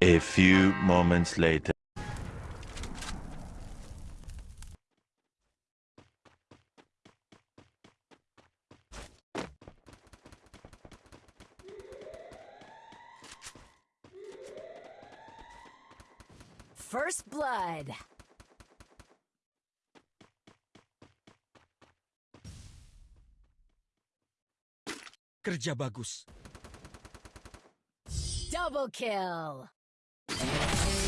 A few moments later. First blood. Kerja bagus. Double kill you